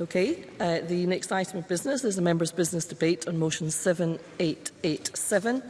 Okay, uh, the next item of business is the members' business debate on motion 7887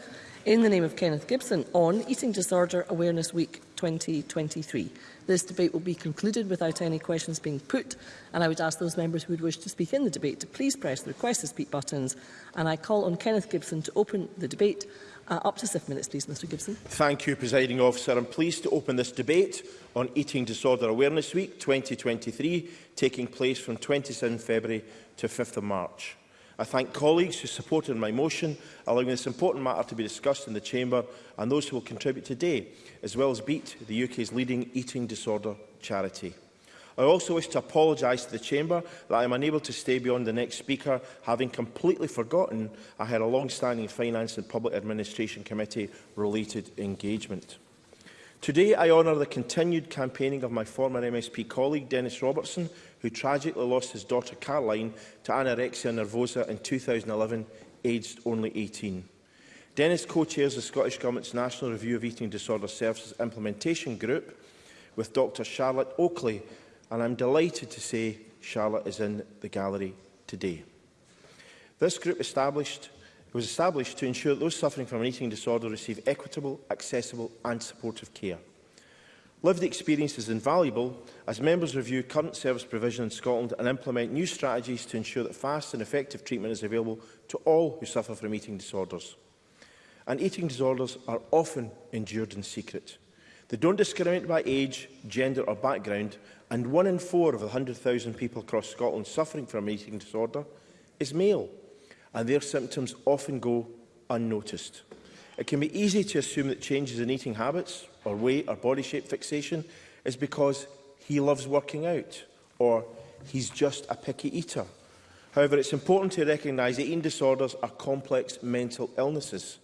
in the name of Kenneth Gibson on Eating Disorder Awareness Week 2023. This debate will be concluded without any questions being put, and I would ask those members who would wish to speak in the debate to please press the request to speak buttons. And I call on Kenneth Gibson to open the debate. Uh, up to seven minutes, please, Mr Gibson. Thank you, Presiding Officer. I'm pleased to open this debate on Eating Disorder Awareness Week 2023, taking place from 27 February to 5th of March. I thank colleagues who supported my motion, allowing this important matter to be discussed in the Chamber and those who will contribute today, as well as BEAT, the UK's leading eating disorder charity. I also wish to apologise to the Chamber that I am unable to stay beyond the next speaker, having completely forgotten I had a long-standing Finance and Public Administration Committee related engagement. Today I honour the continued campaigning of my former MSP colleague Dennis Robertson, who tragically lost his daughter Caroline to anorexia nervosa in 2011, aged only 18. Dennis co-chairs the Scottish Government's National Review of Eating Disorder Services Implementation Group with Dr Charlotte Oakley, and I'm delighted to say Charlotte is in the gallery today. This group established It was established to ensure those suffering from an eating disorder receive equitable, accessible and supportive care. Lived experience is invaluable as members review current service provision in Scotland and implement new strategies to ensure that fast and effective treatment is available to all who suffer from eating disorders. And eating disorders are often endured in secret. They don't discriminate by age, gender or background and one in four of the 100,000 people across Scotland suffering from an eating disorder is male and their symptoms often go unnoticed. It can be easy to assume that changes in eating habits or weight or body shape fixation is because he loves working out or he's just a picky eater. However, it's important to recognise that eating disorders are complex mental illnesses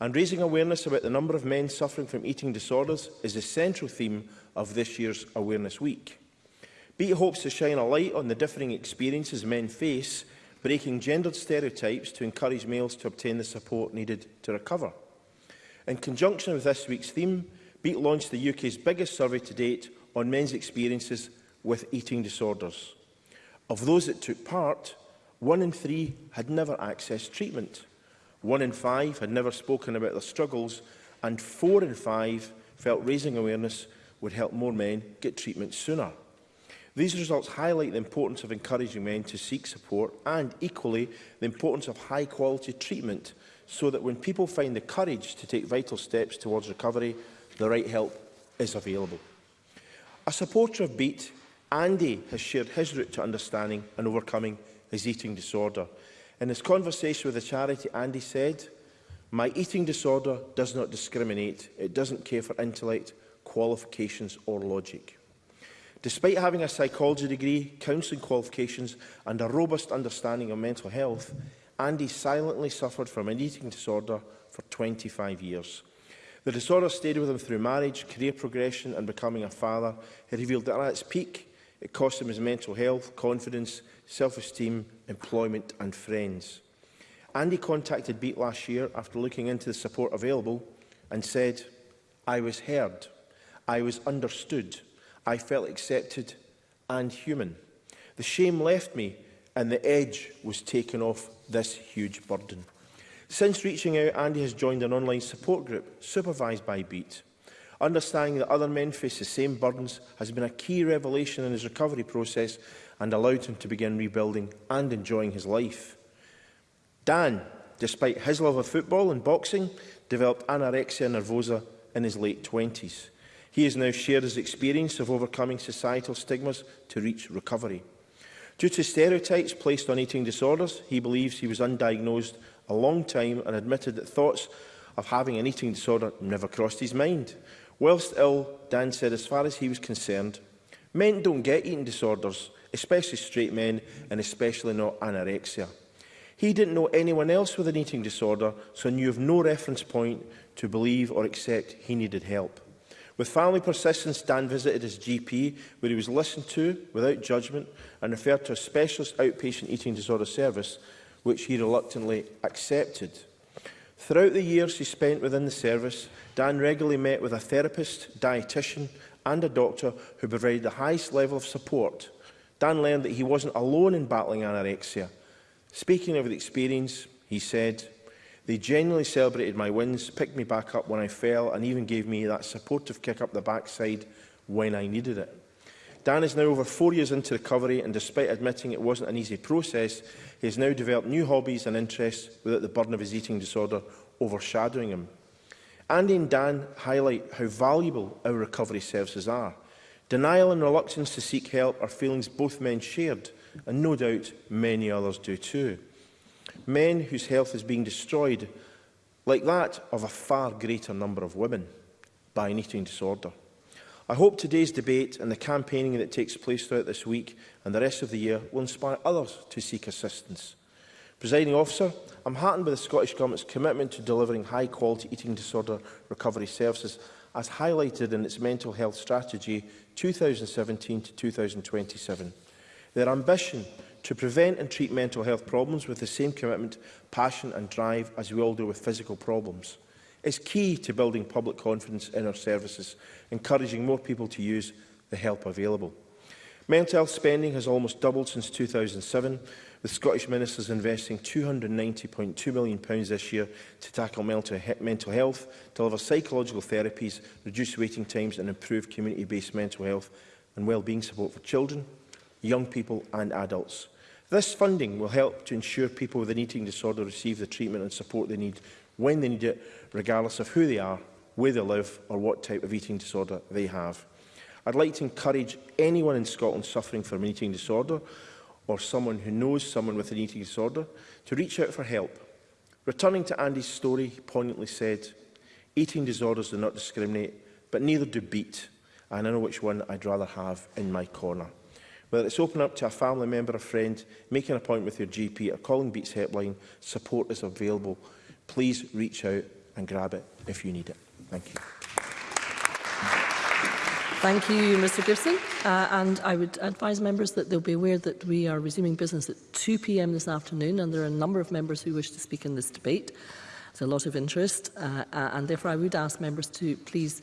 and raising awareness about the number of men suffering from eating disorders is a central theme of this year's Awareness Week. BEAT hopes to shine a light on the differing experiences men face breaking gendered stereotypes to encourage males to obtain the support needed to recover. In conjunction with this week's theme, BEAT launched the UK's biggest survey to date on men's experiences with eating disorders. Of those that took part, one in three had never accessed treatment, one in five had never spoken about their struggles, and four in five felt raising awareness would help more men get treatment sooner. These results highlight the importance of encouraging men to seek support and, equally, the importance of high-quality treatment so that when people find the courage to take vital steps towards recovery, the right help is available. A supporter of BEAT, Andy has shared his route to understanding and overcoming his eating disorder. In his conversation with the charity, Andy said, My eating disorder does not discriminate. It doesn't care for intellect, qualifications or logic. Despite having a psychology degree, counselling qualifications and a robust understanding of mental health, Andy silently suffered from an eating disorder for 25 years. The disorder stayed with him through marriage, career progression and becoming a father. He revealed that at its peak, it cost him his mental health, confidence, self-esteem, employment and friends. Andy contacted BEAT last year after looking into the support available and said, I was heard, I was understood, I felt accepted and human. The shame left me and the edge was taken off this huge burden. Since reaching out, Andy has joined an online support group supervised by BEAT. Understanding that other men face the same burdens has been a key revelation in his recovery process and allowed him to begin rebuilding and enjoying his life. Dan, despite his love of football and boxing, developed anorexia nervosa in his late 20s. He has now shared his experience of overcoming societal stigmas to reach recovery. Due to stereotypes placed on eating disorders, he believes he was undiagnosed a long time and admitted that thoughts of having an eating disorder never crossed his mind. Whilst ill, Dan said as far as he was concerned, men don't get eating disorders, especially straight men and especially not anorexia. He didn't know anyone else with an eating disorder, so knew of no reference point to believe or accept he needed help. With family persistence, Dan visited his GP, where he was listened to without judgment and referred to a specialist outpatient eating disorder service, which he reluctantly accepted. Throughout the years he spent within the service, Dan regularly met with a therapist, dietitian and a doctor who provided the highest level of support. Dan learned that he wasn't alone in battling anorexia. Speaking of the experience, he said, They genuinely celebrated my wins, picked me back up when I fell, and even gave me that supportive kick up the backside when I needed it. Dan is now over four years into recovery, and despite admitting it wasn't an easy process, he has now developed new hobbies and interests without the burden of his eating disorder overshadowing him. Andy and Dan highlight how valuable our recovery services are. Denial and reluctance to seek help are feelings both men shared, and no doubt many others do too men whose health is being destroyed, like that of a far greater number of women, by an eating disorder. I hope today's debate and the campaigning that takes place throughout this week and the rest of the year will inspire others to seek assistance. Presiding officer, I'm heartened by the Scottish Government's commitment to delivering high-quality eating disorder recovery services as highlighted in its Mental Health Strategy 2017 to 2027. Their ambition to prevent and treat mental health problems with the same commitment, passion and drive as we all do with physical problems is key to building public confidence in our services, encouraging more people to use the help available. Mental health spending has almost doubled since 2007, with Scottish ministers investing £290.2 million this year to tackle mental, health, deliver psychological therapies, reduce waiting times and improve community-based mental health and well-being support for children, young people and adults. This funding will help to ensure people with an eating disorder receive the treatment and support they need when they need it, regardless of who they are, where they live or what type of eating disorder they have. I'd like to encourage anyone in Scotland suffering from an eating disorder or someone who knows someone with an eating disorder to reach out for help. Returning to Andy's story, he poignantly said, eating disorders do not discriminate, but neither do beat, and I know which one I'd rather have in my corner. Whether it's opening up to a family member or friend, making an appointment with your GP or calling Beats Helpline, support is available. Please reach out and grab it if you need it. Thank you. Thank you, Mr Gibson. Uh, and I would advise members that they'll be aware that we are resuming business at 2pm this afternoon and there are a number of members who wish to speak in this debate. There's a lot of interest uh, uh and therefore I would ask members to please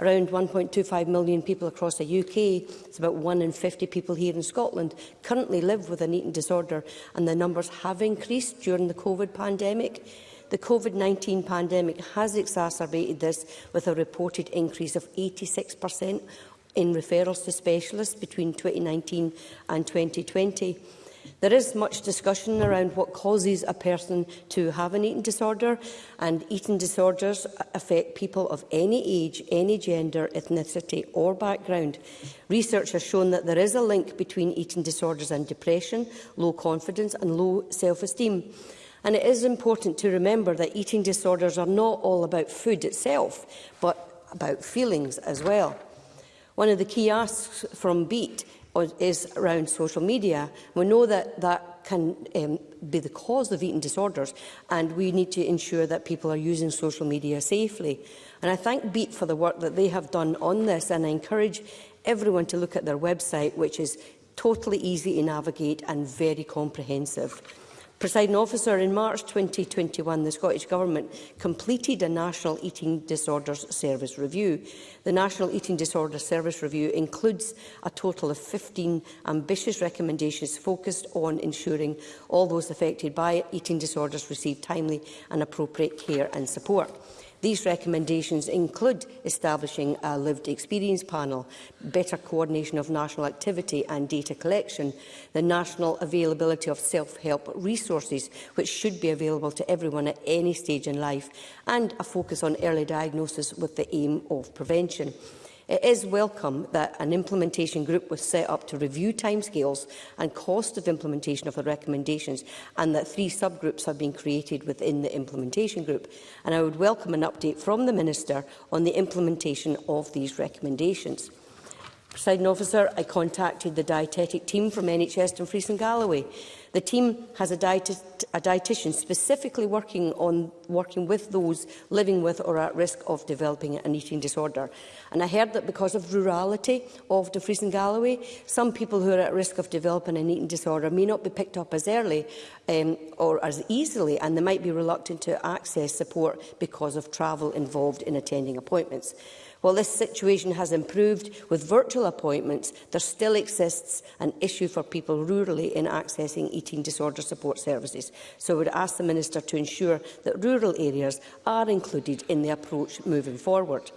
Around 1.25 million people across the UK, it's about 1 in 50 people here in Scotland, currently live with an eating disorder, and the numbers have increased during the COVID pandemic. The COVID-19 pandemic has exacerbated this with a reported increase of 86% in referrals to specialists between 2019 and 2020. There is much discussion around what causes a person to have an eating disorder, and eating disorders affect people of any age, any gender, ethnicity or background. Research has shown that there is a link between eating disorders and depression, low confidence and low self-esteem. And it is important to remember that eating disorders are not all about food itself, but about feelings as well. One of the key asks from BEAT is around social media. We know that that can um, be the cause of eating disorders and we need to ensure that people are using social media safely. And I thank BEAT for the work that they have done on this and I encourage everyone to look at their website which is totally easy to navigate and very comprehensive. Presiding officer, in March 2021, the Scottish Government completed a National Eating Disorders Service review. The National Eating Disorder Service review includes a total of 15 ambitious recommendations focused on ensuring all those affected by eating disorders receive timely and appropriate care and support. These recommendations include establishing a lived experience panel, better coordination of national activity and data collection, the national availability of self-help resources, which should be available to everyone at any stage in life, and a focus on early diagnosis with the aim of prevention. It is welcome that an implementation group was set up to review timescales and cost of implementation of the recommendations and that three subgroups have been created within the implementation group. And I would welcome an update from the Minister on the implementation of these recommendations. Presiding officer, I contacted the dietetic team from NHS in Fries and Galloway. The team has a, diet a dietitian specifically working, on, working with those living with or at risk of developing an eating disorder. And I heard that because of rurality of Fries and Galloway, some people who are at risk of developing an eating disorder may not be picked up as early um, or as easily, and they might be reluctant to access support because of travel involved in attending appointments. While this situation has improved with virtual appointments, there still exists an issue for people rurally in accessing eating disorder support services. So I would ask the Minister to ensure that rural areas are included in the approach moving forward.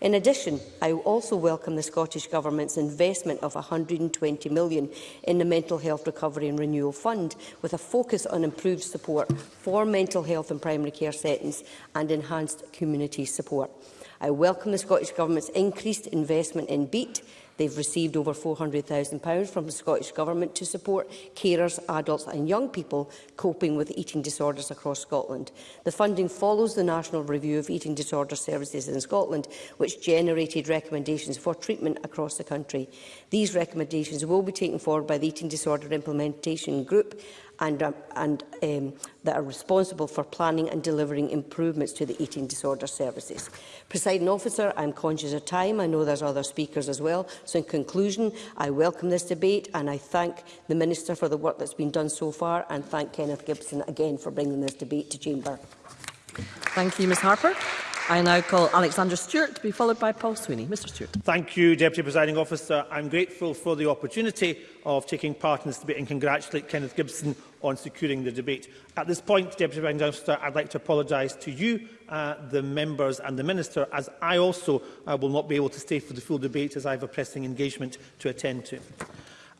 In addition, I also welcome the Scottish Government's investment of £120 million in the Mental Health Recovery and Renewal Fund, with a focus on improved support for mental health in primary care settings and enhanced community support. I welcome the Scottish Government's increased investment in BEAT. They've received over £400,000 from the Scottish Government to support carers, adults and young people coping with eating disorders across Scotland. The funding follows the National Review of Eating Disorder Services in Scotland, which generated recommendations for treatment across the country. These recommendations will be taken forward by the Eating Disorder Implementation Group and, um, and um, that are responsible for planning and delivering improvements to the eating disorder services. Presiding officer, I'm conscious of time. I know there's other speakers as well. So in conclusion, I welcome this debate and I thank the Minister for the work that's been done so far and thank Kenneth Gibson again for bringing this debate to Chamber. Thank you, Ms Harper. I now call Alexander Stewart to be followed by Paul Sweeney. Mr Stewart. Thank you, Deputy Presiding Officer. I'm grateful for the opportunity of taking part in this debate and congratulate Kenneth Gibson on securing the debate. At this point, Deputy Presiding Officer, I'd like to apologise to you, uh, the members and the Minister, as I also uh, will not be able to stay for the full debate as I have a pressing engagement to attend to.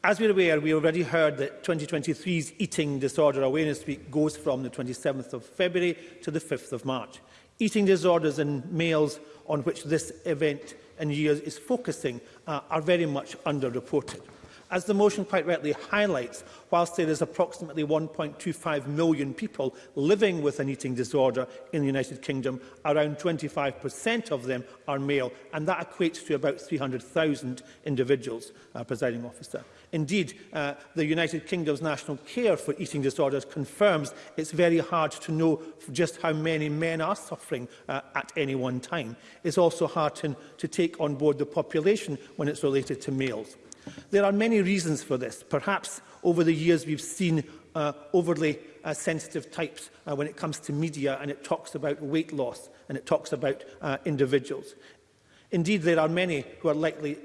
As we're aware, we already heard that 2023's Eating Disorder Awareness Week goes from the 27th of February to the 5th of March eating disorders in males on which this event in years is focusing uh, are very much underreported. As the motion quite rightly highlights, whilst there is approximately 1.25 million people living with an eating disorder in the United Kingdom, around 25% of them are male, and that equates to about 300,000 individuals, uh, presiding officer. Indeed, uh, the United Kingdom's National Care for Eating Disorders confirms it's very hard to know just how many men are suffering uh, at any one time. It's also hard to, to take on board the population when it's related to males. There are many reasons for this. Perhaps over the years we've seen uh, overly uh, sensitive types uh, when it comes to media and it talks about weight loss and it talks about uh, individuals. Indeed, there are many who are likely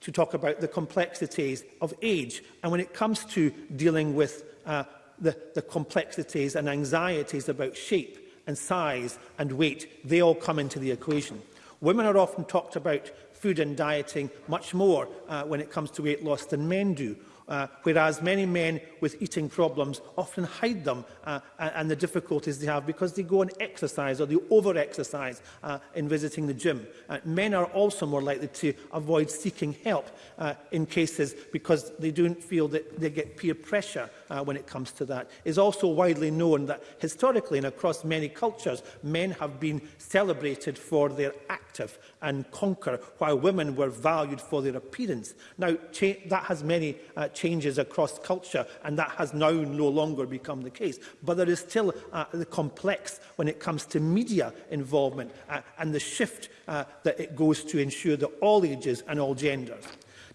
to talk about the complexities of age. And when it comes to dealing with uh, the, the complexities and anxieties about shape and size and weight, they all come into the equation. Women are often talked about food and dieting much more uh, when it comes to weight loss than men do uh, whereas many men with eating problems often hide them uh, and the difficulties they have because they go and exercise or they over-exercise uh, in visiting the gym. Uh, men are also more likely to avoid seeking help uh, in cases because they don't feel that they get peer pressure uh, when it comes to that. It is also widely known that historically and across many cultures, men have been celebrated for their active and conquer, while women were valued for their appearance. Now, that has many uh, changes across culture, and that has now no longer become the case. But there is still uh, the complex when it comes to media involvement uh, and the shift uh, that it goes to ensure that all ages and all genders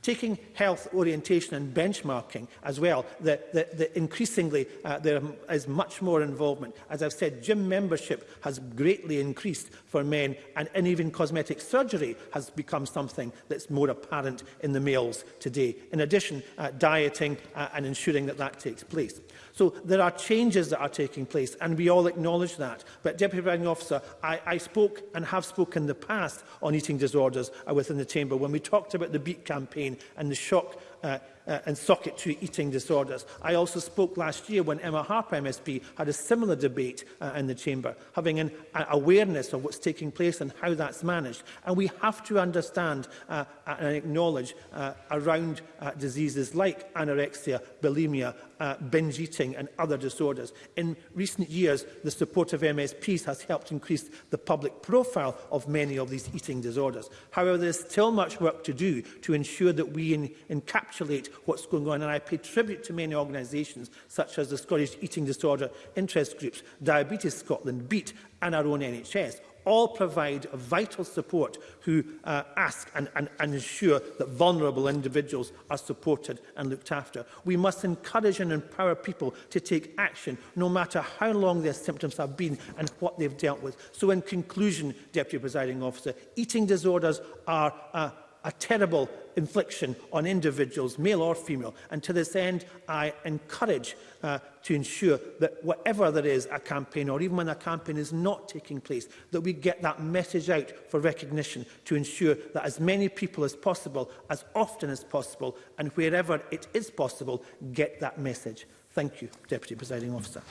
Taking health orientation and benchmarking as well, that, that, that increasingly uh, there is much more involvement. As I've said, gym membership has greatly increased for men and, and even cosmetic surgery has become something that's more apparent in the males today. In addition, uh, dieting uh, and ensuring that that takes place. So there are changes that are taking place and we all acknowledge that. But Deputy Presiding Officer, I, I spoke and have spoken in the past on eating disorders uh, within the Chamber when we talked about the BEAT campaign and the shock uh, uh, and socket to eating disorders. I also spoke last year when Emma Harper MSP had a similar debate uh, in the chamber, having an uh, awareness of what's taking place and how that's managed. And we have to understand uh, uh and acknowledge uh, around uh, diseases like anorexia, bulimia uh, binge eating and other disorders. In recent years, the support of MSPs has helped increase the public profile of many of these eating disorders. However, there is still much work to do to ensure that we in encapsulate what's going on, and I pay tribute to many organisations such as the Scottish Eating Disorder Interest Groups, Diabetes Scotland, BEAT and our own NHS, all provide vital support who uh, ask and, and, and ensure that vulnerable individuals are supported and looked after. We must encourage and empower people to take action no matter how long their symptoms have been and what they've dealt with. So in conclusion, Deputy Presiding Officer, eating disorders are uh, a terrible infliction on individuals, male or female. And to this end, I encourage uh, to ensure that whatever there is a campaign, or even when a campaign is not taking place, that we get that message out for recognition to ensure that as many people as possible, as often as possible, and wherever it is possible, get that message. Thank you, Deputy Presiding Officer.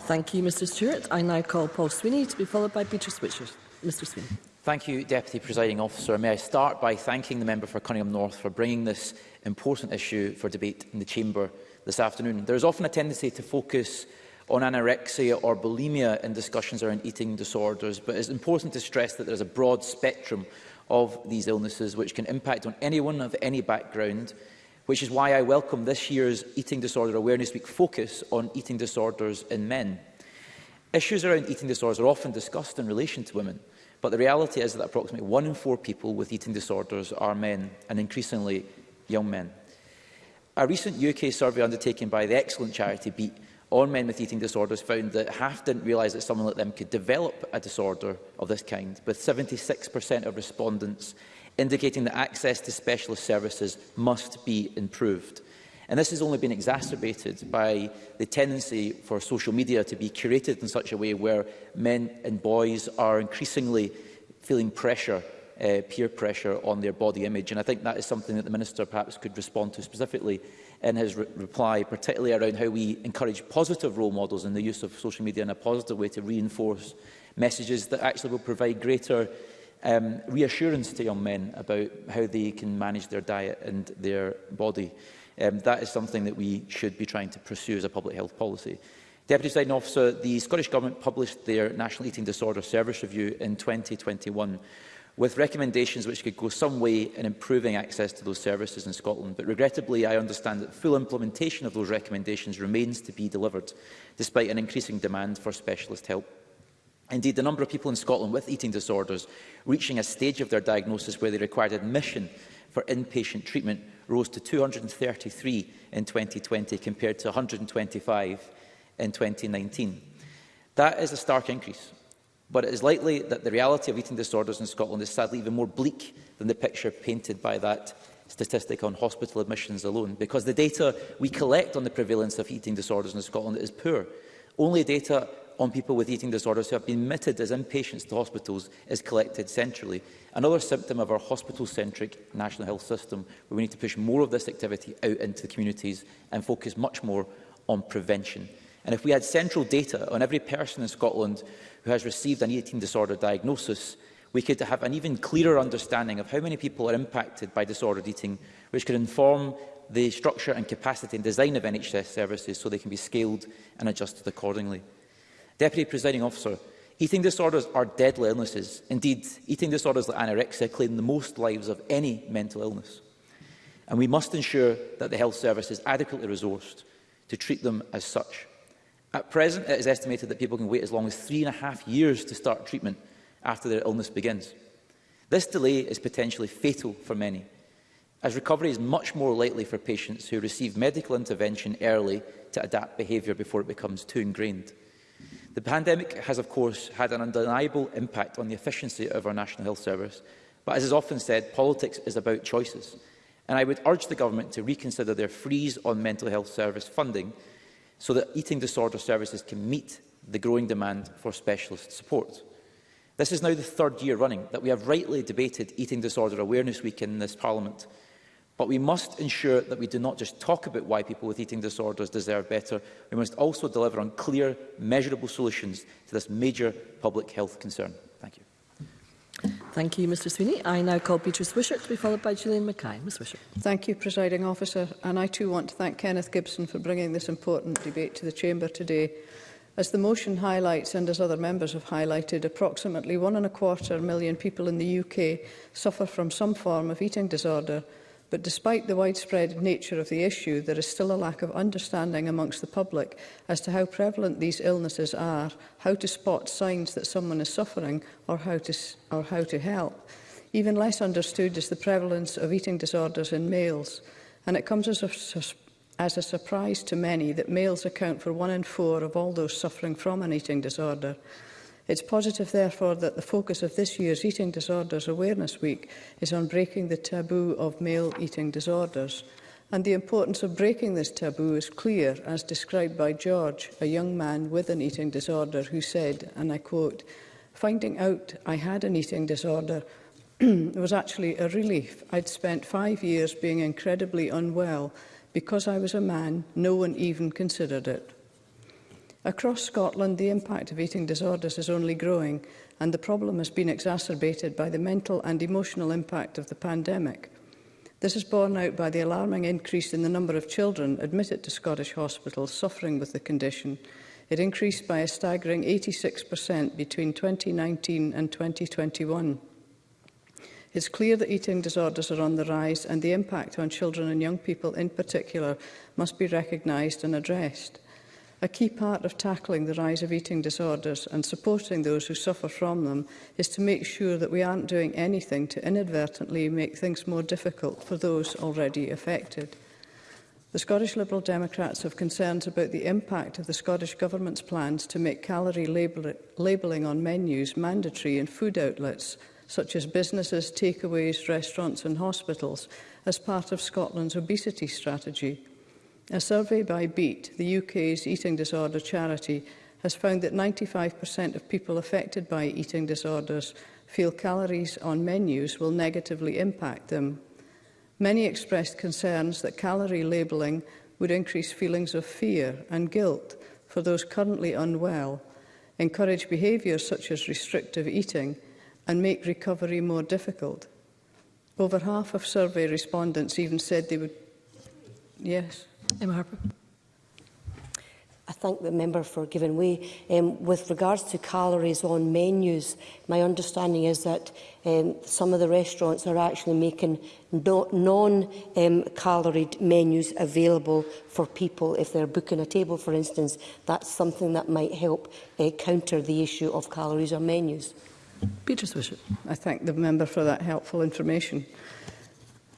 Thank you, Mr Stewart. I now call Paul Sweeney to be followed by Beatrice Witcher. Mr Sweeney. Thank you, Deputy Presiding Officer. May I start by thanking the member for Cunningham North for bringing this important issue for debate in the Chamber this afternoon. There is often a tendency to focus on anorexia or bulimia in discussions around eating disorders, but it is important to stress that there is a broad spectrum of these illnesses which can impact on anyone of any background, which is why I welcome this year's Eating Disorder Awareness Week focus on eating disorders in men. Issues around eating disorders are often discussed in relation to women, But the reality is that approximately one in four people with eating disorders are men, and increasingly young men. A recent UK survey undertaken by the excellent charity Beat on men with eating disorders found that half didn't realise that someone like them could develop a disorder of this kind, with 76% of respondents indicating that access to specialist services must be improved. And this has only been exacerbated by the tendency for social media to be curated in such a way where men and boys are increasingly feeling pressure uh, peer pressure on their body image. And I think that is something that the Minister perhaps could respond to specifically in his re reply, particularly around how we encourage positive role models and the use of social media in a positive way to reinforce messages that actually will provide greater um, reassurance to young men about how they can manage their diet and their body. Um, that is something that we should be trying to pursue as a public health policy. Deputy Presiding Officer, the Scottish Government published their National Eating Disorder Service Review in 2021 with recommendations which could go some way in improving access to those services in Scotland. But regrettably, I understand that full implementation of those recommendations remains to be delivered, despite an increasing demand for specialist help. Indeed, the number of people in Scotland with eating disorders reaching a stage of their diagnosis where they required admission for inpatient treatment rose to 233 in 2020 compared to 125 in 2019. That is a stark increase, but it is likely that the reality of eating disorders in Scotland is sadly even more bleak than the picture painted by that statistic on hospital admissions alone, because the data we collect on the prevalence of eating disorders in Scotland is poor. Only data on people with eating disorders who have been admitted as inpatients to hospitals is collected centrally. Another symptom of our hospital-centric national health system, where we need to push more of this activity out into the communities and focus much more on prevention. And if we had central data on every person in Scotland who has received an eating disorder diagnosis, we could have an even clearer understanding of how many people are impacted by disordered eating, which could inform the structure and capacity and design of NHS services so they can be scaled and adjusted accordingly. Deputy Presiding Officer, eating disorders are deadly illnesses. Indeed, eating disorders like anorexia claim the most lives of any mental illness. And we must ensure that the health service is adequately resourced to treat them as such. At present, it is estimated that people can wait as long as three and a half years to start treatment after their illness begins. This delay is potentially fatal for many, as recovery is much more likely for patients who receive medical intervention early to adapt behaviour before it becomes too ingrained. The pandemic has, of course, had an undeniable impact on the efficiency of our National Health Service, but as is often said, politics is about choices. And I would urge the Government to reconsider their freeze on mental health service funding so that eating disorder services can meet the growing demand for specialist support. This is now the third year running that we have rightly debated Eating Disorder Awareness Week in this Parliament, But we must ensure that we do not just talk about why people with eating disorders deserve better, we must also deliver on clear, measurable solutions to this major public health concern. Thank you. Thank you, Mr Sweeney. I now call Beatrice Wishart to be followed by Gillian Mackay. Ms Wishart. Thank you, Presiding Officer. And I too want to thank Kenneth Gibson for bringing this important debate to the Chamber today. As the motion highlights and as other members have highlighted, approximately one and a quarter million people in the UK suffer from some form of eating disorder But despite the widespread nature of the issue, there is still a lack of understanding amongst the public as to how prevalent these illnesses are, how to spot signs that someone is suffering or how to, or how to help. Even less understood is the prevalence of eating disorders in males, and it comes as a, as a surprise to many that males account for one in four of all those suffering from an eating disorder. It's positive, therefore, that the focus of this year's Eating Disorders Awareness Week is on breaking the taboo of male eating disorders. And the importance of breaking this taboo is clear, as described by George, a young man with an eating disorder, who said, and I quote, Finding out I had an eating disorder was actually a relief. I'd spent five years being incredibly unwell. Because I was a man, no one even considered it. Across Scotland, the impact of eating disorders is only growing, and the problem has been exacerbated by the mental and emotional impact of the pandemic. This is borne out by the alarming increase in the number of children admitted to Scottish hospitals suffering with the condition. It increased by a staggering 86% between 2019 and 2021. It's clear that eating disorders are on the rise and the impact on children and young people in particular must be recognised and addressed. A key part of tackling the rise of eating disorders and supporting those who suffer from them is to make sure that we aren't doing anything to inadvertently make things more difficult for those already affected. The Scottish Liberal Democrats have concerns about the impact of the Scottish Government's plans to make calorie label labelling on menus mandatory in food outlets, such as businesses, takeaways, restaurants and hospitals, as part of Scotland's obesity strategy. A survey by BEAT, the UK's eating disorder charity, has found that 95% of people affected by eating disorders feel calories on menus will negatively impact them. Many expressed concerns that calorie labelling would increase feelings of fear and guilt for those currently unwell, encourage behaviours such as restrictive eating and make recovery more difficult. Over half of survey respondents even said they would... Yes. Emma Harper. I thank the member for giving way. Um, with regards to calories on menus, my understanding is that um, some of the restaurants are actually making no, non-caloried um, menus available for people. If they're booking a table, for instance, that's something that might help uh, counter the issue of calories on menus. Peter Swisher. I thank the member for that helpful information.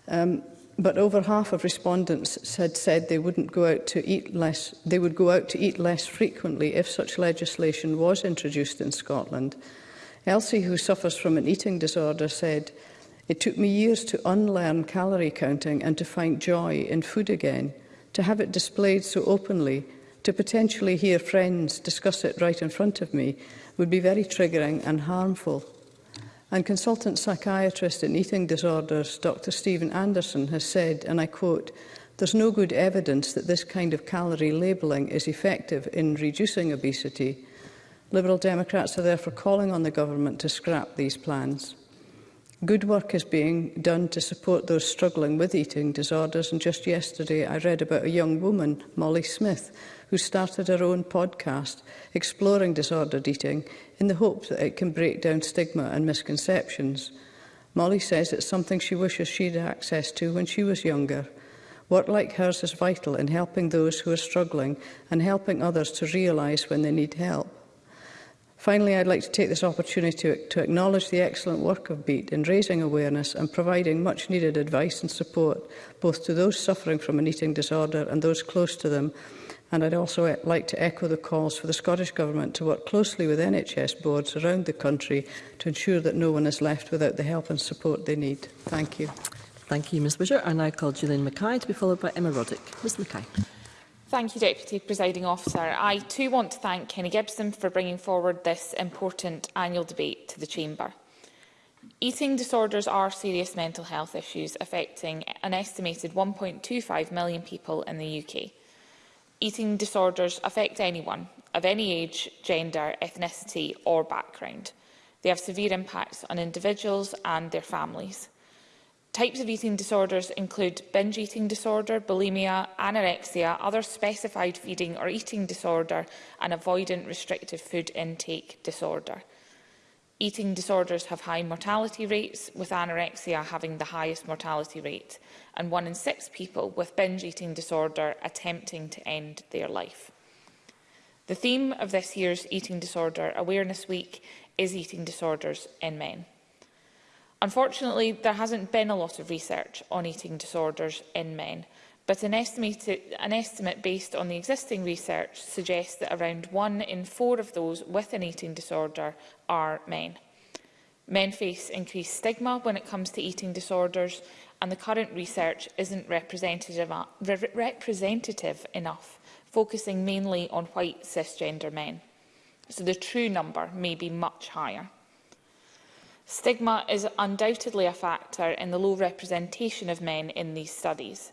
Um, but over half of respondents said said they wouldn't go out to eat less they would go out to eat less frequently if such legislation was introduced in Scotland. Elsie who suffers from an eating disorder said it took me years to unlearn calorie counting and to find joy in food again to have it displayed so openly to potentially hear friends discuss it right in front of me would be very triggering and harmful. And consultant psychiatrist in eating disorders, Dr. Stephen Anderson, has said, and I quote, there's no good evidence that this kind of calorie labelling is effective in reducing obesity. Liberal Democrats are therefore calling on the government to scrap these plans. Good work is being done to support those struggling with eating disorders and just yesterday I read about a young woman, Molly Smith, who started her own podcast exploring disordered eating in the hope that it can break down stigma and misconceptions. Molly says it's something she wishes she had access to when she was younger. Work like hers is vital in helping those who are struggling and helping others to realise when they need help. Finally, I'd like to take this opportunity to, to acknowledge the excellent work of BEAT in raising awareness and providing much needed advice and support both to those suffering from an eating disorder and those close to them And I'd also eh, like to echo the calls for the Scottish Government to work closely with NHS boards around the country to ensure that no one is left without the help and support they need. Thank you. Thank you, Ms Bridger. I now call Gillian Mackay to be followed by Emma Roddick. Ms Mackay. Thank you, Deputy Presiding Officer. I too want to thank Kenny Gibson for bringing forward this important annual debate to the Chamber. Eating disorders are serious mental health issues affecting an estimated 1.25 million people in the UK. Eating disorders affect anyone of any age, gender, ethnicity or background. They have severe impacts on individuals and their families. Types of eating disorders include binge eating disorder, bulimia, anorexia, other specified feeding or eating disorder and avoidant restrictive food intake disorder. Eating disorders have high mortality rates, with anorexia having the highest mortality rate, and one in six people with binge eating disorder attempting to end their life. The theme of this year's Eating Disorder Awareness Week is eating disorders in men. Unfortunately, there hasn't been a lot of research on eating disorders in men, but an, an estimate based on the existing research suggests that around one in four of those with an eating disorder are men. Men face increased stigma when it comes to eating disorders and the current research isn't representative, re representative enough, focusing mainly on white cisgender men. So the true number may be much higher. Stigma is undoubtedly a factor in the low representation of men in these studies.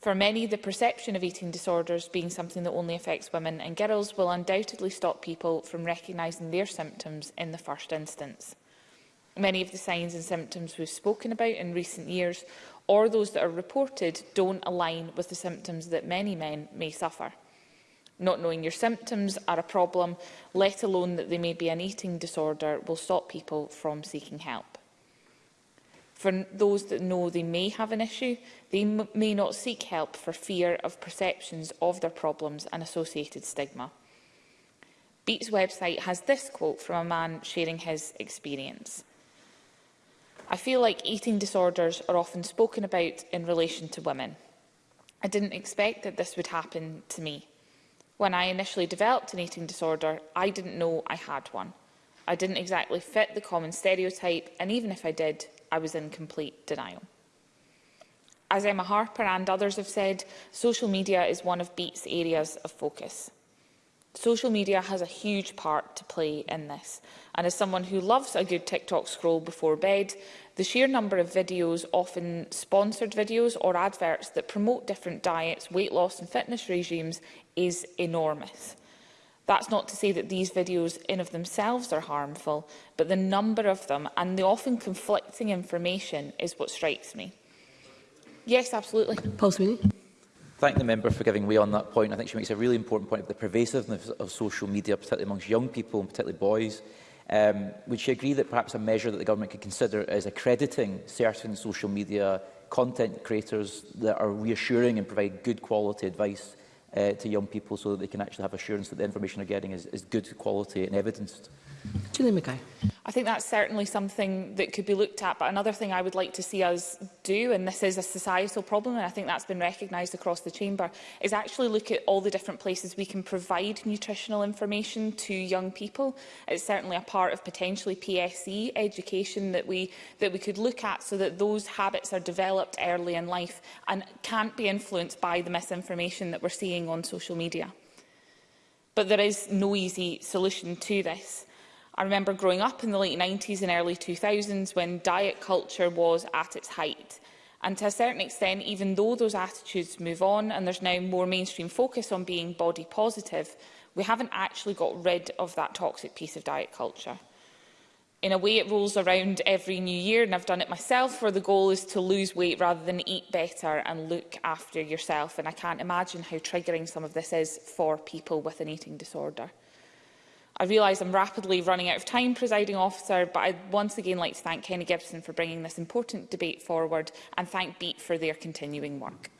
For many, the perception of eating disorders being something that only affects women and girls will undoubtedly stop people from recognising their symptoms in the first instance. Many of the signs and symptoms we've spoken about in recent years or those that are reported don't align with the symptoms that many men may suffer. Not knowing your symptoms are a problem, let alone that they may be an eating disorder, will stop people from seeking help. For those that know they may have an issue, they may not seek help for fear of perceptions of their problems and associated stigma. Beat's website has this quote from a man sharing his experience. I feel like eating disorders are often spoken about in relation to women. I didn't expect that this would happen to me. When I initially developed an eating disorder, I didn't know I had one. I didn't exactly fit the common stereotype, and even if I did, I was in complete denial. As Emma Harper and others have said, social media is one of BEAT's areas of focus. Social media has a huge part to play in this. And as someone who loves a good TikTok scroll before bed, the sheer number of videos, often sponsored videos or adverts that promote different diets, weight loss and fitness regimes is enormous. That's not to say that these videos in of themselves are harmful, but the number of them and the often conflicting information is what strikes me. Yes, absolutely. Paul Sweeney. Thank the member for giving way on that point. I think she makes a really important point of the pervasiveness of social media, particularly amongst young people and particularly boys. Um, would she agree that perhaps a measure that the government could consider is accrediting certain social media content creators that are reassuring and provide good quality advice uh, to young people so that they can actually have assurance that the information they're getting is, is good quality and evidenced. Julie Mackay. I think that's certainly something that could be looked at. But another thing I would like to see us do, and this is a societal problem, and I think that's been recognised across the chamber, is actually look at all the different places we can provide nutritional information to young people. It's certainly a part of potentially PSE education that we that we could look at so that those habits are developed early in life and can't be influenced by the misinformation that we're seeing on social media. But there is no easy solution to this. I remember growing up in the late 90s and early 2000s when diet culture was at its height. And to a certain extent, even though those attitudes move on and there's now more mainstream focus on being body positive, we haven't actually got rid of that toxic piece of diet culture. In a way, it rolls around every new year, and I've done it myself, where the goal is to lose weight rather than eat better and look after yourself. And I can't imagine how triggering some of this is for people with an eating disorder. I realise I'm rapidly running out of time, presiding officer, but I'd once again like to thank Kenny Gibson for bringing this important debate forward and thank BEAT for their continuing work.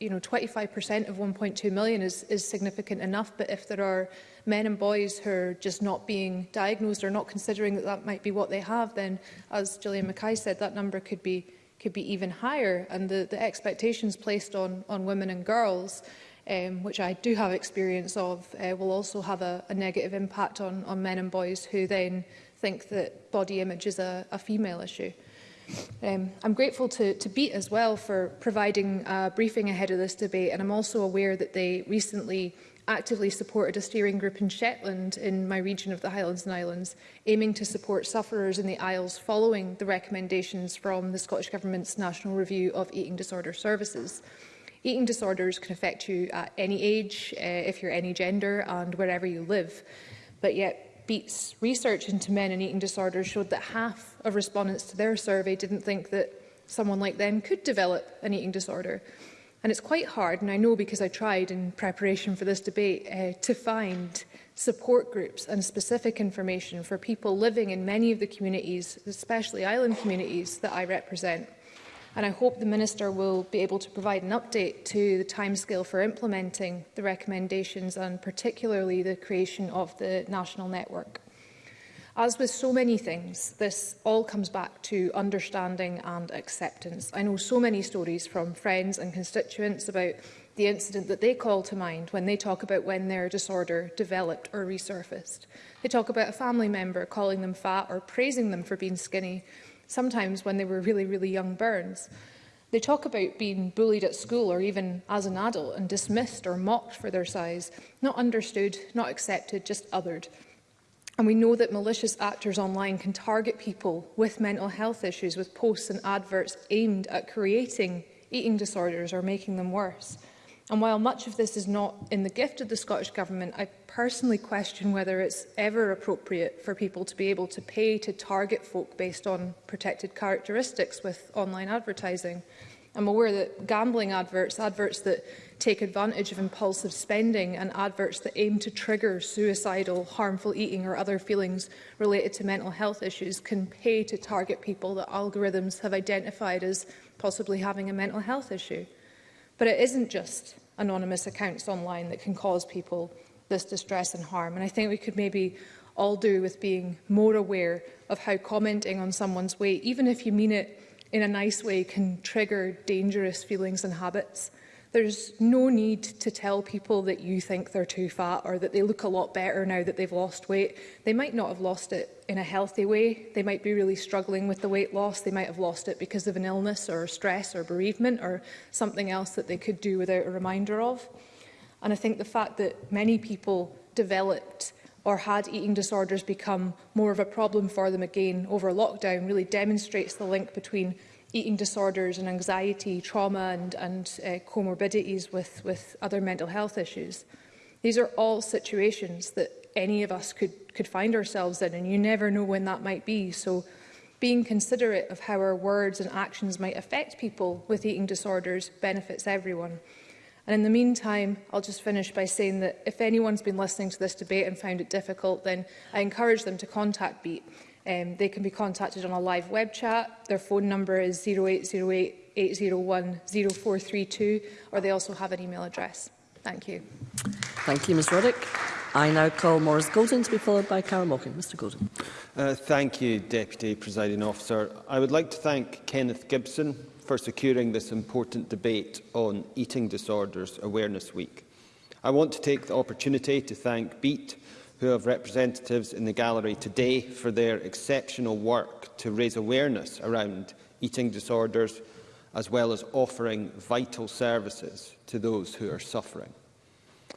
you know 25% of 1.2 million is, is significant enough, but if there are men and boys who are just not being diagnosed or not considering that that might be what they have, then as Gillian Mackay said, that number could be could be even higher. And the, the expectations placed on, on women and girls um, which I do have experience of, uh, will also have a, a negative impact on, on men and boys who then think that body image is a, a female issue. Um, I'm grateful to, to BEAT as well for providing a briefing ahead of this debate and I'm also aware that they recently actively supported a steering group in Shetland in my region of the Highlands and Islands aiming to support sufferers in the Isles following the recommendations from the Scottish Government's National Review of Eating Disorder Services. Eating disorders can affect you at any age, uh, if you're any gender and wherever you live, but yet Beat's research into men and eating disorders showed that half of respondents to their survey didn't think that someone like them could develop an eating disorder. And it's quite hard, and I know because I tried in preparation for this debate, uh, to find support groups and specific information for people living in many of the communities, especially island communities, that I represent. And I hope the Minister will be able to provide an update to the timescale for implementing the recommendations and particularly the creation of the national network. As with so many things, this all comes back to understanding and acceptance. I know so many stories from friends and constituents about the incident that they call to mind when they talk about when their disorder developed or resurfaced. They talk about a family member calling them fat or praising them for being skinny, sometimes when they were really, really young burns. They talk about being bullied at school or even as an adult and dismissed or mocked for their size, not understood, not accepted, just othered. And we know that malicious actors online can target people with mental health issues with posts and adverts aimed at creating eating disorders or making them worse. And while much of this is not in the gift of the Scottish Government, I personally question whether it's ever appropriate for people to be able to pay to target folk based on protected characteristics with online advertising. I'm aware that gambling adverts, adverts that take advantage of impulsive spending and adverts that aim to trigger suicidal, harmful eating or other feelings related to mental health issues can pay to target people that algorithms have identified as possibly having a mental health issue. But it isn't just anonymous accounts online that can cause people this distress and harm. And I think we could maybe all do with being more aware of how commenting on someone's weight, even if you mean it in a nice way, can trigger dangerous feelings and habits. There's no need to tell people that you think they're too fat or that they look a lot better now that they've lost weight. They might not have lost it in a healthy way. They might be really struggling with the weight loss. They might have lost it because of an illness or stress or bereavement or something else that they could do without a reminder of. And I think the fact that many people developed or had eating disorders become more of a problem for them again over lockdown really demonstrates the link between eating disorders and anxiety, trauma and, and uh, comorbidities with, with other mental health issues. These are all situations that any of us could, could find ourselves in and you never know when that might be. So being considerate of how our words and actions might affect people with eating disorders benefits everyone. And in the meantime, I'll just finish by saying that if anyone's been listening to this debate and found it difficult, then I encourage them to contact BEAT. Um, they can be contacted on a live web chat. Their phone number is 0808 801 0432, or they also have an email address. Thank you. Thank you, Ms Roddick. I now call Maurice Golden to be followed by Carol Mockin. Mr Golden. Uh, thank you, Deputy Presiding Officer. I would like to thank Kenneth Gibson for securing this important debate on Eating Disorders Awareness Week. I want to take the opportunity to thank BEAT who have representatives in the gallery today for their exceptional work to raise awareness around eating disorders as well as offering vital services to those who are suffering.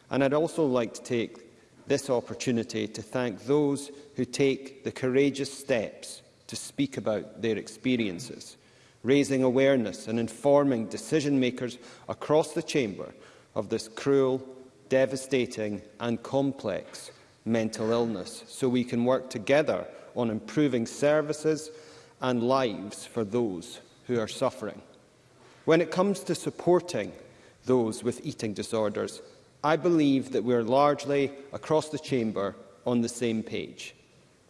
And I'd also like to take this opportunity to thank those who take the courageous steps to speak about their experiences, raising awareness and informing decision-makers across the Chamber of this cruel, devastating and complex mental illness, so we can work together on improving services and lives for those who are suffering. When it comes to supporting those with eating disorders, I believe that we are largely, across the Chamber, on the same page.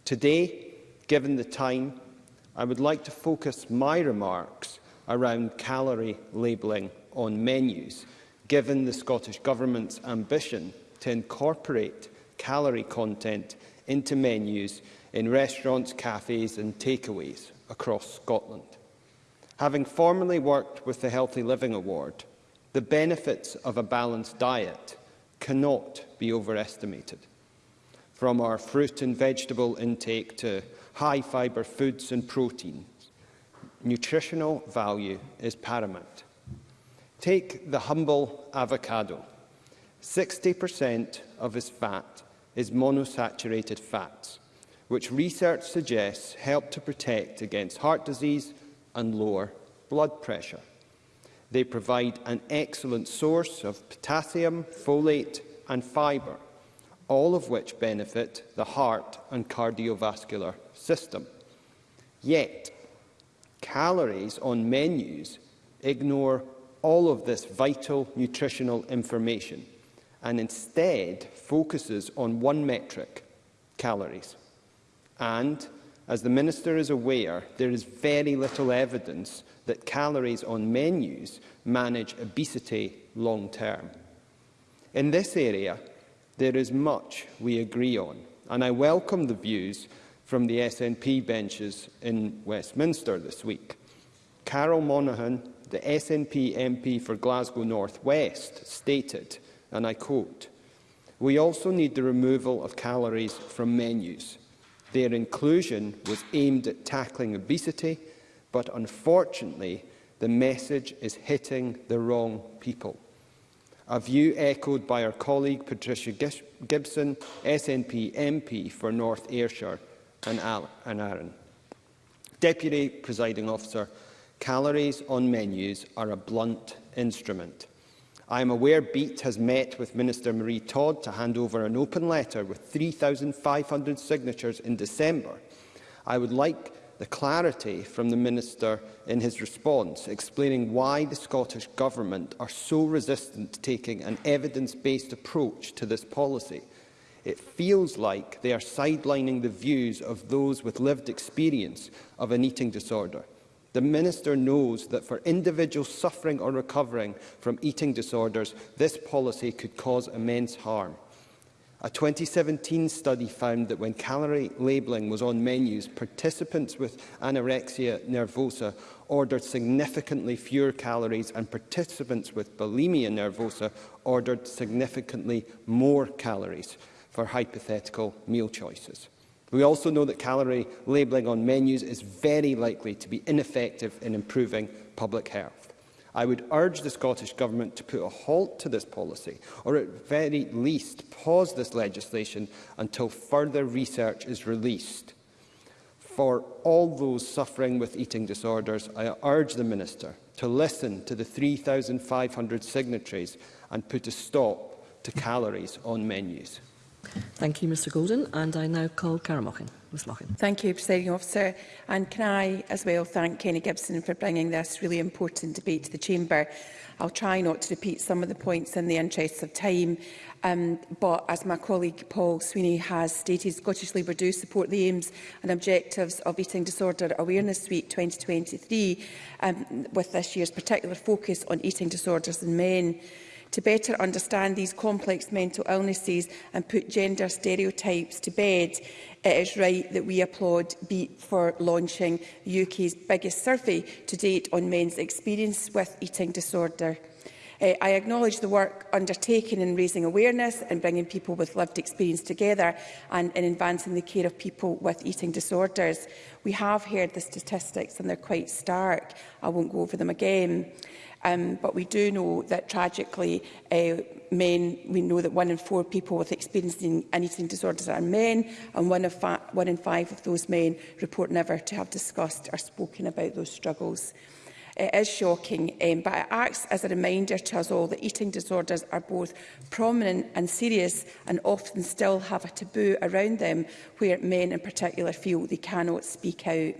Today, given the time, I would like to focus my remarks around calorie labelling on menus, given the Scottish Government's ambition to incorporate calorie content into menus in restaurants, cafes and takeaways across Scotland. Having formerly worked with the Healthy Living Award, the benefits of a balanced diet cannot be overestimated. From our fruit and vegetable intake to high-fibre foods and protein, nutritional value is paramount. Take the humble avocado. 60% of its fat is monosaturated fats, which research suggests help to protect against heart disease and lower blood pressure. They provide an excellent source of potassium, folate and fibre, all of which benefit the heart and cardiovascular system. Yet, calories on menus ignore all of this vital nutritional information – and instead focuses on one metric, calories. And, as the Minister is aware, there is very little evidence that calories on menus manage obesity long term. In this area, there is much we agree on, and I welcome the views from the SNP benches in Westminster this week. Carol Monaghan, the SNP MP for Glasgow North West, stated, and I quote, We also need the removal of calories from menus. Their inclusion was aimed at tackling obesity, but unfortunately, the message is hitting the wrong people. A view echoed by our colleague Patricia Gibson, SNP MP for North Ayrshire and, Al and Aaron. Deputy Presiding Officer, calories on menus are a blunt instrument. I am aware BEAT has met with Minister Marie Todd to hand over an open letter with 3,500 signatures in December. I would like the clarity from the Minister in his response, explaining why the Scottish Government are so resistant to taking an evidence-based approach to this policy. It feels like they are sidelining the views of those with lived experience of an eating disorder. The Minister knows that for individuals suffering or recovering from eating disorders, this policy could cause immense harm. A 2017 study found that when calorie labelling was on menus, participants with anorexia nervosa ordered significantly fewer calories and participants with bulimia nervosa ordered significantly more calories for hypothetical meal choices. We also know that calorie labelling on menus is very likely to be ineffective in improving public health. I would urge the Scottish Government to put a halt to this policy, or at very least pause this legislation until further research is released. For all those suffering with eating disorders, I urge the Minister to listen to the 3,500 signatories and put a stop to calories on menus. Thank you, Mr Golden. And I now call Cara Mochin. Ms Mochin. Thank you, Presiding Officer. And can I as well thank Kenny Gibson for bringing this really important debate to the Chamber. I'll try not to repeat some of the points in the interests of time, um, but as my colleague Paul Sweeney has stated, Scottish Labour do support the aims and objectives of Eating Disorder Awareness Week 2023, um, with this year's particular focus on eating disorders in men to better understand these complex mental illnesses and put gender stereotypes to bed. It is right that we applaud BEAT for launching UK's biggest survey to date on men's experience with eating disorder. Uh, I acknowledge the work undertaken in raising awareness and bringing people with lived experience together and in advancing the care of people with eating disorders. We have heard the statistics and they're quite stark. I won't go over them again. Um, but we do know that tragically uh, men, we know that one in four people with experiencing an eating disorders are men, and one, of one in five of those men report never to have discussed or spoken about those struggles. It is shocking, um, but it acts as a reminder to us all that eating disorders are both prominent and serious and often still have a taboo around them where men in particular feel they cannot speak out.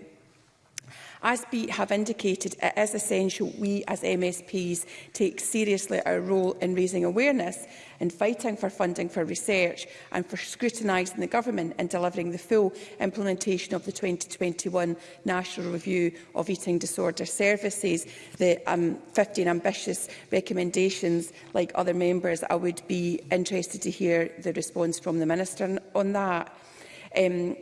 As we have indicated, it is essential we as MSPs take seriously our role in raising awareness in fighting for funding for research and for scrutinising the government in delivering the full implementation of the 2021 National Review of Eating Disorder Services. The um, 15 ambitious recommendations, like other members, I would be interested to hear the response from the Minister on that. Um,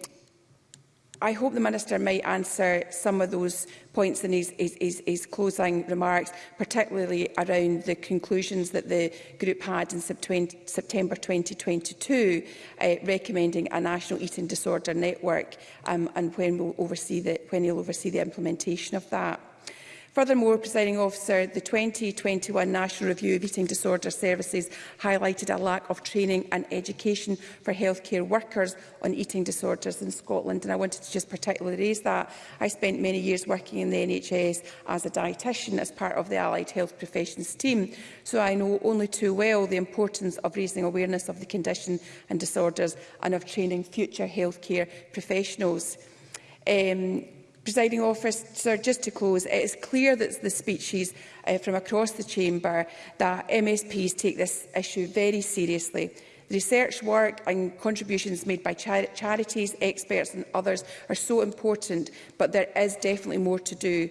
I hope the Minister might answer some of those points in his, his, his, his closing remarks, particularly around the conclusions that the group had in September 2022, uh, recommending a national eating disorder network um, and when, we'll oversee the, when he'll oversee the implementation of that. Furthermore, presiding officer, the 2021 National Review of Eating Disorder Services highlighted a lack of training and education for healthcare workers on eating disorders in Scotland, and I wanted to just particularly raise that. I spent many years working in the NHS as a dietitian as part of the Allied Health Professions team, so I know only too well the importance of raising awareness of the condition and disorders and of training future healthcare professionals. Um, Presiding officer, just to close, it is clear that the speeches uh, from across the chamber that MSPs take this issue very seriously. The research work and contributions made by char charities, experts and others are so important, but there is definitely more to do.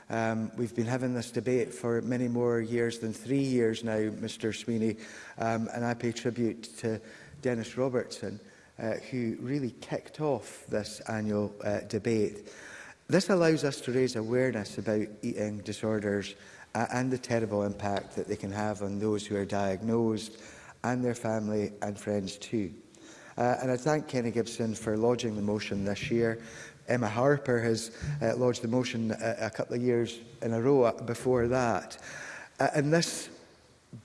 Um, we've been having this debate for many more years than three years now, Mr Sweeney, um, and I pay tribute to Dennis Robertson, uh, who really kicked off this annual uh, debate. This allows us to raise awareness about eating disorders and the terrible impact that they can have on those who are diagnosed and their family and friends too. Uh, and I thank Kenny Gibson for lodging the motion this year. Emma Harper has uh, lodged the motion a, a couple of years in a row before that. Uh, and this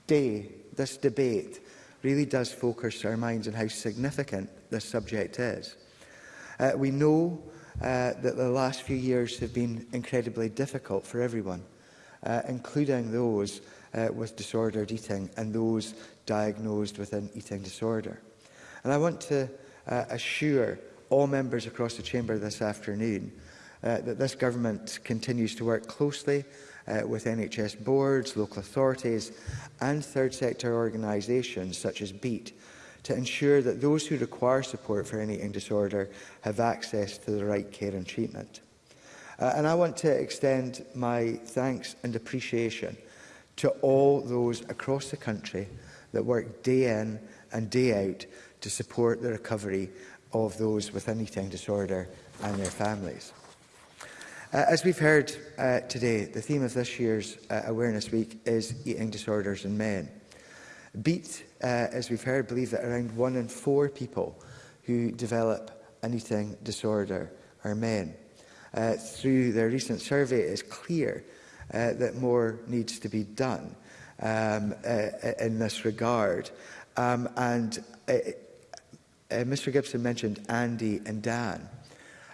day, this debate, really does focus our minds on how significant this subject is. Uh, we know uh, that the last few years have been incredibly difficult for everyone uh, including those uh, with disordered eating and those diagnosed with an eating disorder. And I want to uh, assure all members across the chamber this afternoon uh, that this government continues to work closely uh, with NHS boards, local authorities and third sector organisations such as BEAT to ensure that those who require support for an eating disorder have access to the right care and treatment. Uh, and I want to extend my thanks and appreciation to all those across the country that work day in and day out to support the recovery of those with an eating disorder and their families. Uh, as we've heard uh, today, the theme of this year's uh, Awareness Week is eating disorders in men. BEAT, uh, as we've heard, believe that around one in four people who develop an eating disorder are men uh, through their recent survey, it is clear uh, that more needs to be done um, uh, uh in this regard. Um, and uh, uh, Mr Gibson mentioned Andy and Dan.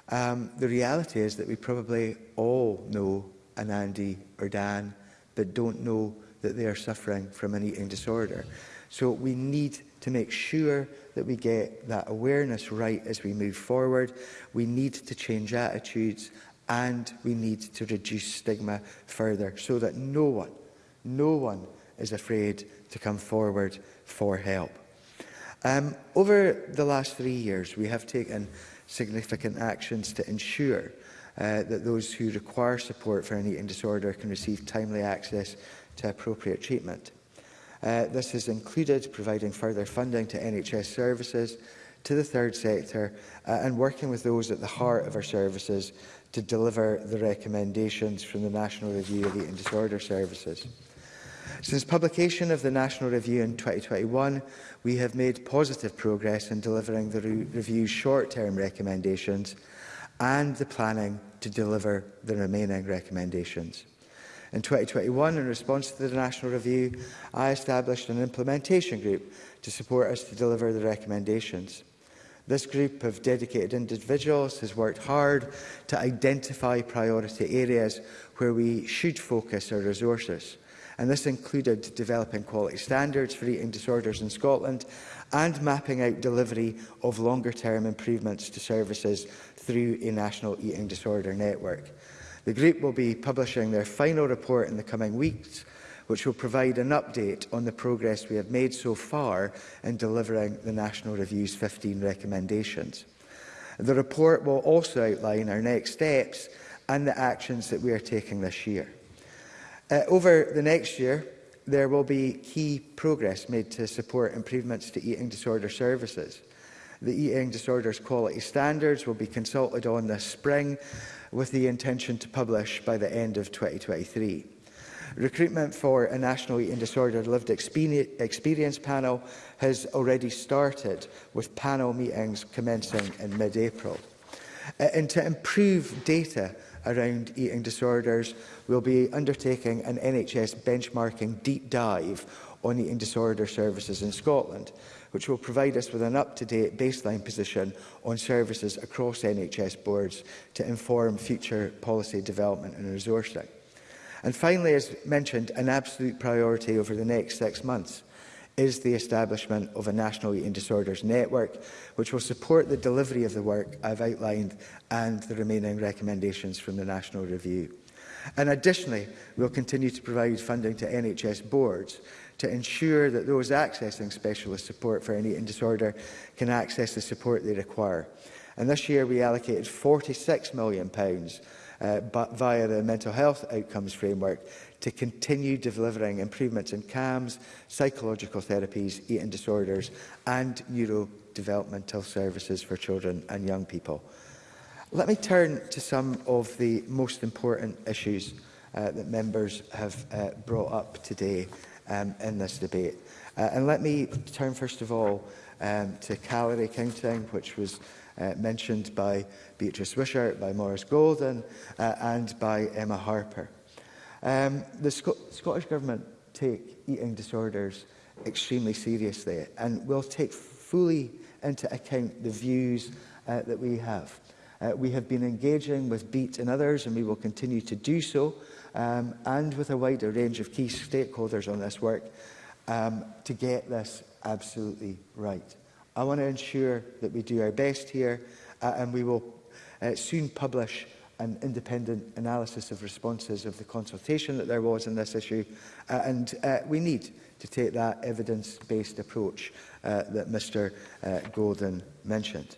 Um, the reality is that we probably all know an Andy or Dan, but don't know that they are suffering from an eating disorder. So we need to make sure that we get that awareness right as we move forward. We need to change attitudes and we need to reduce stigma further so that no one, no one is afraid to come forward for help. Um, over the last three years, we have taken significant actions to ensure uh, that those who require support for an eating disorder can receive timely access to appropriate treatment. Uh, this has included providing further funding to NHS services, to the third sector uh, and working with those at the heart of our services to deliver the recommendations from the National Review of Eating Disorder Services. Since publication of the National Review in 2021, we have made positive progress in delivering the re review's short-term recommendations and the planning to deliver the remaining recommendations. In 2021, in response to the National Review, I established an implementation group to support us to deliver the recommendations. This group of dedicated individuals has worked hard to identify priority areas where we should focus our resources. And this included developing quality standards for eating disorders in Scotland and mapping out delivery of longer-term improvements to services through a national eating disorder network. The group will be publishing their final report in the coming weeks, which will provide an update on the progress we have made so far in delivering the National Review's 15 recommendations. The report will also outline our next steps and the actions that we are taking this year. Uh, over the next year, there will be key progress made to support improvements to eating disorder services. The Eating Disorders Quality Standards will be consulted on this spring with the intention to publish by the end of 2023. Recruitment for a National Eating Disorder Lived Experience panel has already started, with panel meetings commencing in mid-April. Uh, and to improve data around eating disorders, we'll be undertaking an NHS benchmarking deep dive on eating disorder services in Scotland which will provide us with an up-to-date baseline position on services across NHS boards to inform future policy development and resourcing. And finally, as mentioned, an absolute priority over the next six months is the establishment of a National Eating Disorders Network, which will support the delivery of the work I've outlined and the remaining recommendations from the National Review. And additionally, we'll continue to provide funding to NHS boards to ensure that those accessing specialist support for an eating disorder can access the support they require. And this year we allocated £46 million uh, but via the mental health outcomes framework to continue delivering improvements in CAMS, psychological therapies, eating disorders and neurodevelopmental services for children and young people. Let me turn to some of the most important issues uh, that members have uh, brought up today um, in this debate. Uh, and let me turn first of all um, to calorie counting, which was uh, mentioned by Beatrice Wishart, by Morris Golden uh, and by Emma Harper. Um, the Sc Scottish Government take eating disorders extremely seriously and will take fully into account the views uh, that we have. Uh, we have been engaging with BEAT and others, and we will continue to do so, um, and with a wider range of key stakeholders on this work, um, to get this absolutely right. I want to ensure that we do our best here, uh, and we will uh, soon publish an independent analysis of responses of the consultation that there was on this issue, uh, and uh, we need to take that evidence-based approach uh, that Mr uh, Golden mentioned.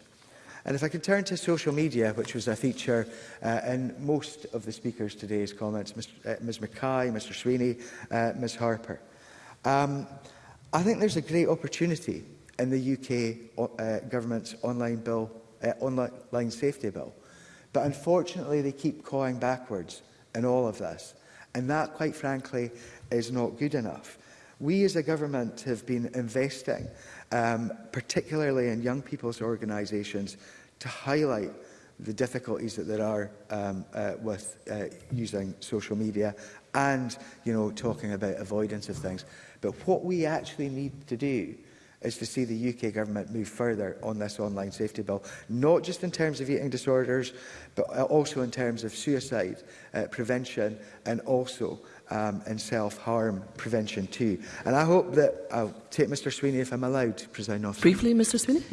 And if I can turn to social media, which was a feature uh, in most of the speakers today's comments, Ms, uh, Ms Mackay, Mr Sweeney, uh, Ms Harper. Um, I think there's a great opportunity in the UK uh, government's online bill, uh, online safety bill. But unfortunately, they keep clawing backwards in all of this. And that, quite frankly, is not good enough. We as a government have been investing, um, particularly in young people's organisations, to highlight the difficulties that there are um, uh, with uh, using social media and, you know, talking about avoidance of things. But what we actually need to do is to see the UK government move further on this online safety bill, not just in terms of eating disorders, but uh, also in terms of suicide uh, prevention and also um, and self-harm prevention too. And I hope that I'll take Mr Sweeney if I'm allowed to present off. Briefly, Mr Sweeney.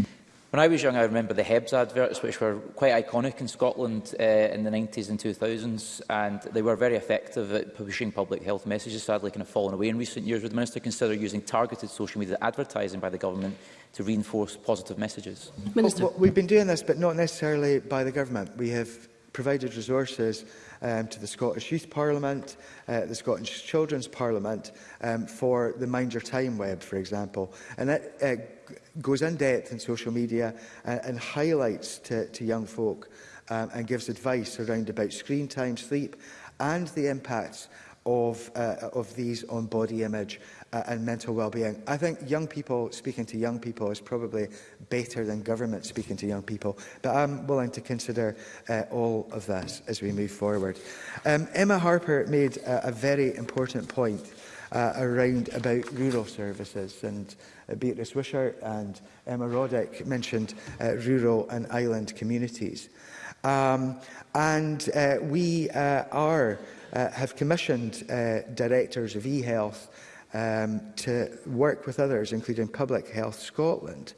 When I was young, I remember the Hebs adverts, which were quite iconic in Scotland uh, in the 90s and 2000s, and they were very effective at pushing public health messages, sadly kind of fallen away in recent years. Would the Minister consider using targeted social media advertising by the government to reinforce positive messages? Minister. Well, well, we've been doing this, but not necessarily by the government. We have provided resources um, to the Scottish Youth Parliament, uh, the Scottish Children's Parliament um, for the Mind Your Time web, for example. And that uh, goes in depth in social media and, uh, and highlights to, to young folk um, and gives advice around about screen time, sleep and the impacts of, uh, of these on body image uh, and mental well-being. I think young people speaking to young people is probably better than government speaking to young people, but I'm willing to consider uh, all of this as we move forward. Um, Emma Harper made a, a very important point uh, around about rural services and uh, Beatrice Wishart and Emma Roddick mentioned uh, rural and island communities. Um, and uh, we uh, are, uh, have commissioned uh, directors of e-health um, to work with others, including Public Health Scotland,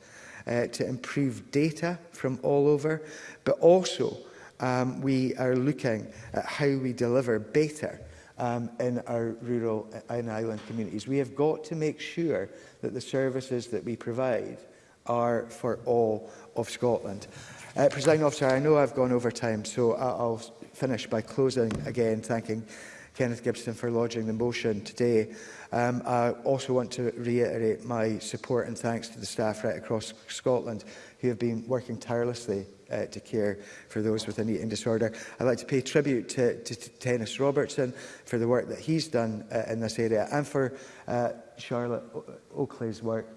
uh, to improve data from all over, but also um, we are looking at how we deliver better um, in our rural and uh, island communities. We have got to make sure that the services that we provide are for all of Scotland. Uh, Presiding officer, I know I've gone over time, so I'll finish by closing again, thanking Kenneth Gibson for lodging the motion today. Um, I also want to reiterate my support and thanks to the staff right across Scotland who have been working tirelessly uh, to care for those with an eating disorder. I'd like to pay tribute to, to, to Dennis Robertson for the work that he's done uh, in this area and for uh, Charlotte uh, Oakley's work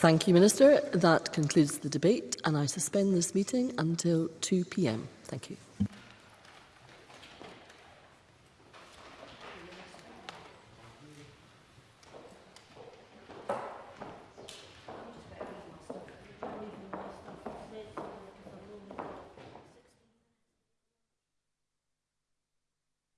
Thank you, Minister. That concludes the debate and I suspend this meeting until 2pm. Thank you.